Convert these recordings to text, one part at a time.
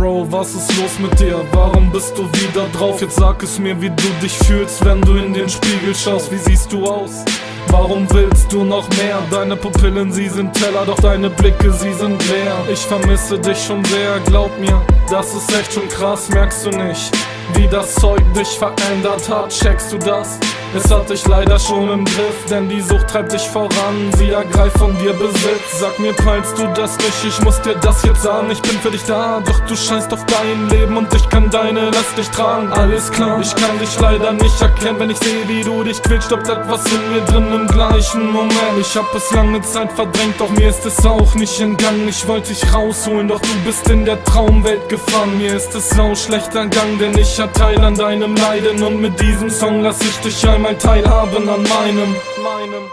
Bro, was ist los mit dir? Warum bist du wieder drauf? Jetzt sag es mir, wie du dich fühlst, wenn du in den Spiegel schaust. Wie siehst du aus? Warum willst du noch mehr? Deine Pupillen, sie sind Teller, doch deine Blicke, sie sind leer. Ich vermisse dich schon sehr, glaub mir, das ist echt schon krass, merkst du nicht? Wie das Zeug dich verändert hat, checkst du das? Es hat dich leider schon im Griff, denn die Sucht treibt dich voran, sie ergreift von dir Besitz. Sag mir, peilst du das nicht, ich muss dir das jetzt sagen, ich bin für dich da, doch du scheinst auf dein Leben und ich kann deine Last nicht tragen. Alles klar, ich kann dich leider nicht erkennen, wenn ich sehe, wie du dich quälst, stoppt etwas in mir drin im gleichen Moment. Ich hab es lange Zeit verdrängt, doch mir ist es auch nicht entgangen. Ich wollte dich rausholen, doch du bist in der Traumwelt gefangen. Mir ist es sau schlecht ergangen, denn ich hab Teil an deinem Leiden und mit diesem Song lass ich dich ein einmal teilhaben an meinem, meinem.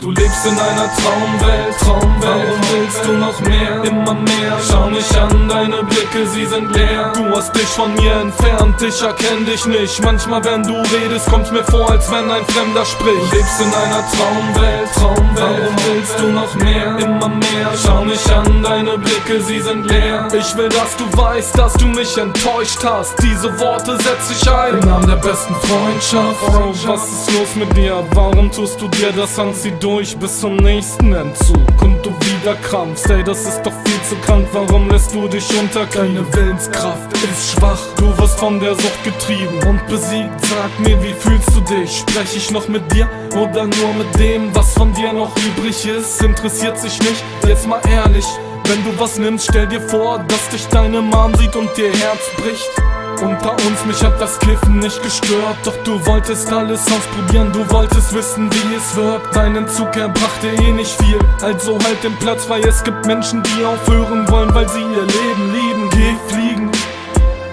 Du lebst in einer Traumwelt, Traumwelt. Warum willst du noch mehr, immer mehr? Schau mich an, deine Blicke, sie sind leer. Du hast dich von mir entfernt, ich erkenn dich nicht. Manchmal, wenn du redest, kommt's mir vor, als wenn ein Fremder spricht. Lebst in einer Traumwelt, Traumwelt. Warum willst du noch mehr, immer mehr? Schau mich an, deine Blicke, sie sind leer. Ich will, dass du weißt, dass du mich enttäuscht hast. Diese Worte setz ich ein. Im Namen der besten Freundschaft. Bro, was ist los mit dir? Warum tust du dir das an? Sie durch bis zum nächsten Entzug und du wieder krampfst, ey, das ist doch viel zu krank, warum lässt du dich unter? Deine Willenskraft ist schwach, du wirst von der Sucht getrieben und besiegt, sag mir, wie fühlst du dich? Sprech ich noch mit dir oder nur mit dem, was von dir noch übrig ist? Interessiert sich nicht, jetzt mal ehrlich, wenn du was nimmst, stell dir vor, dass dich deine Mom sieht und dir Herz bricht unter uns, mich hat das Kiffen nicht gestört. Doch du wolltest alles ausprobieren, du wolltest wissen, wie es wird. Dein Entzug erbrachte eh nicht viel, also halt den Platz frei Es gibt Menschen, die aufhören wollen, weil sie ihr Leben lieben. Geh fliegen,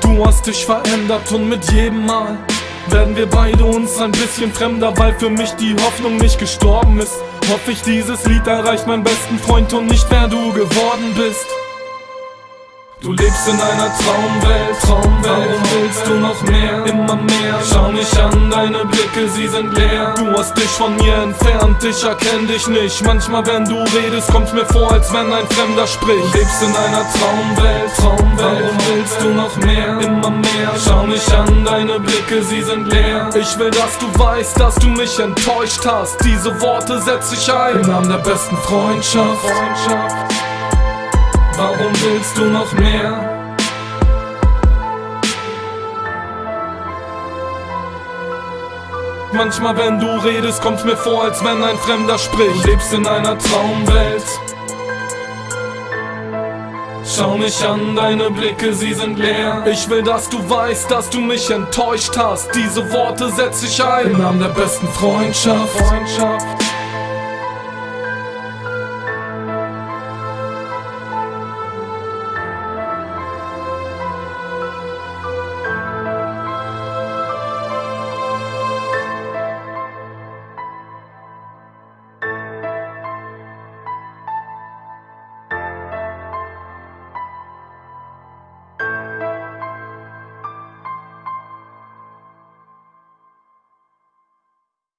du hast dich verändert und mit jedem Mal werden wir beide uns ein bisschen fremder, weil für mich die Hoffnung nicht gestorben ist. Hoffe ich, dieses Lied erreicht meinen besten Freund und nicht wer du geworden bist. Du lebst in einer Traumwelt, Traumwelt. Warum willst du noch mehr, immer mehr? Schau mich an, deine Blicke, sie sind leer. Du hast dich von mir entfernt, ich erkenn dich nicht. Manchmal, wenn du redest, kommt's mir vor, als wenn ein Fremder spricht. Du lebst in einer Traumwelt, Traumwelt. Warum willst du noch mehr, immer mehr? Schau mich an, deine Blicke, sie sind leer. Ich will, dass du weißt, dass du mich enttäuscht hast. Diese Worte setz ich ein im Namen der besten Freundschaft. Freundschaft. Warum willst du noch mehr? Manchmal, wenn du redest, kommt's mir vor, als wenn ein Fremder spricht. Du lebst in einer Traumwelt. Schau mich an, deine Blicke, sie sind leer. Ich will, dass du weißt, dass du mich enttäuscht hast. Diese Worte setz ich ein im Namen der besten Freundschaft. Freundschaft.